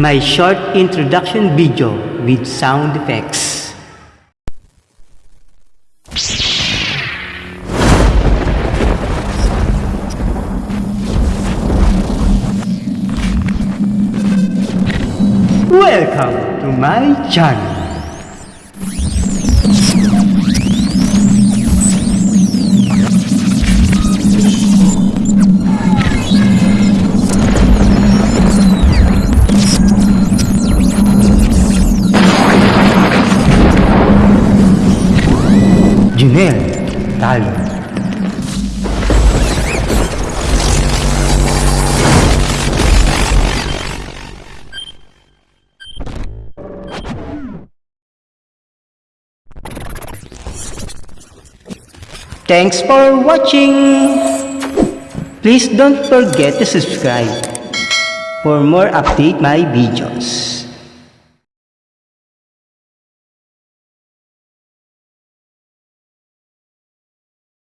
My short introduction video with sound effects. Welcome to my channel. Thanks for watching! Please don't forget to subscribe for more update my videos.